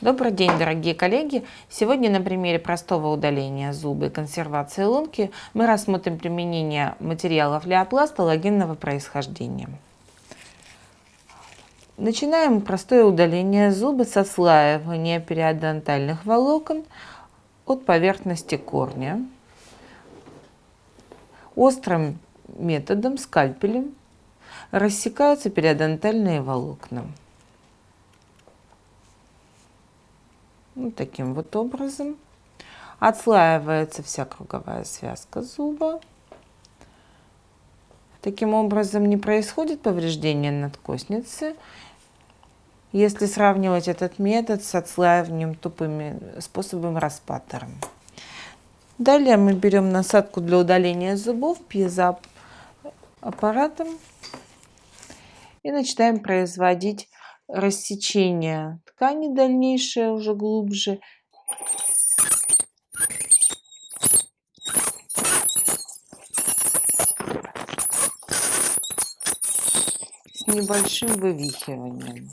Добрый день, дорогие коллеги! Сегодня на примере простого удаления зуба и консервации лунки мы рассмотрим применение материалов леопласта логинного происхождения. Начинаем простое удаление зуба с отслаивания периодонтальных волокон от поверхности корня острым методом, скальпелем, рассекаются периодонтальные волокна. Вот таким вот образом. Отслаивается вся круговая связка зуба. Таким образом не происходит повреждение надкосницы, если сравнивать этот метод с отслаиванием тупыми способом распатором. Далее мы берем насадку для удаления зубов пьезоаппаратом и начинаем производить рассечение ткани дальнейшее уже глубже. С небольшим вывихиванием.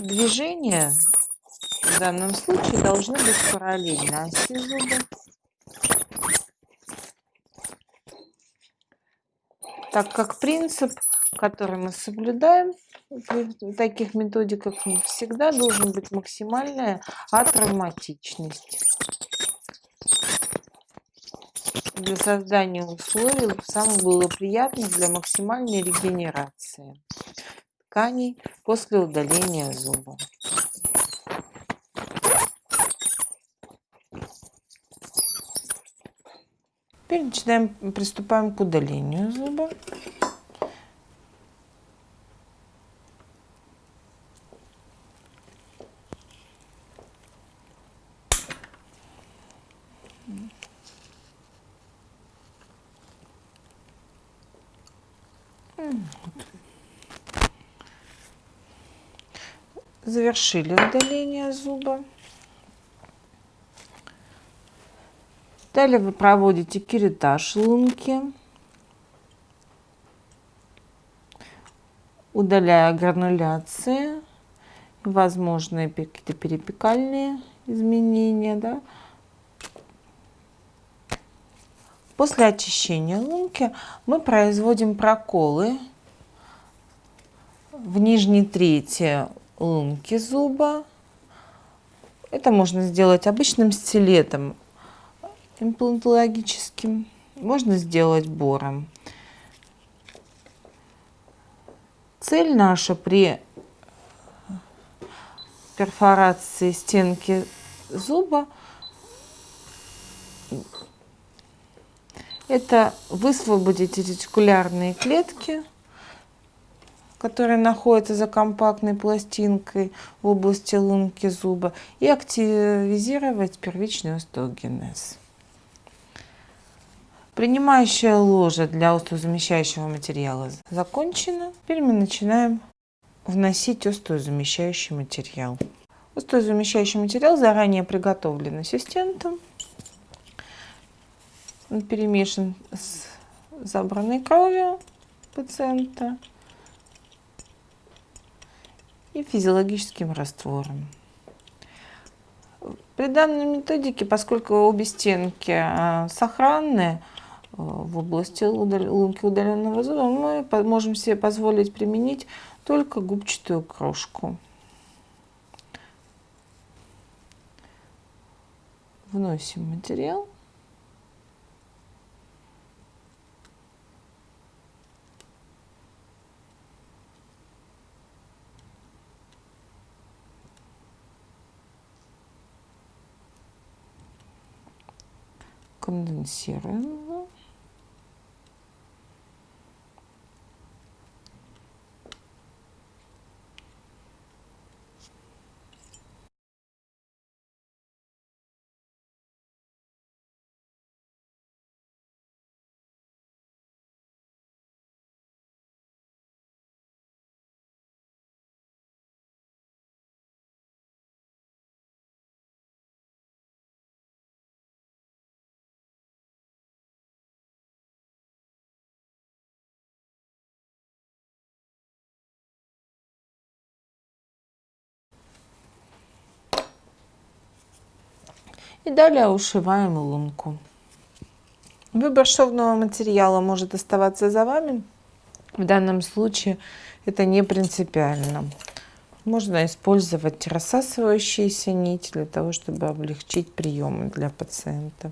Движения в данном случае должны быть параллельно оси зуба. Так как принцип, который мы соблюдаем в таких методиках, всегда должен быть максимальная атравматичность для создания условий самых благоприятных для максимальной регенерации тканей после удаления зуба. Теперь начинаем, приступаем к удалению зуба. Завершили удаление зуба. Далее вы проводите керетаж лунки, удаляя грануляции, возможные какие-то перепекальные изменения. Да? После очищения лунки мы производим проколы в нижней трети лунки зуба. Это можно сделать обычным стилетом имплантологическим. Можно сделать бором. Цель наша при перфорации стенки зуба это высвободить ретикулярные клетки, которые находятся за компактной пластинкой в области лунки зуба, и активизировать первичный остеогенез. Принимающая ложа для остеозамещающего материала закончена. Теперь мы начинаем вносить остеозамещающий материал. Остеозамещающий материал заранее приготовлен ассистентом. Он перемешан с забранной кровью пациента и физиологическим раствором. При данной методике, поскольку обе стенки а, сохранны, в области лунки удаленного зуба мы можем себе позволить применить только губчатую крошку. Вносим материал. конденсируем И далее ушиваем лунку. Выбор шовного материала может оставаться за вами. В данном случае это не принципиально. Можно использовать рассасывающиеся нити для того, чтобы облегчить приемы для пациента.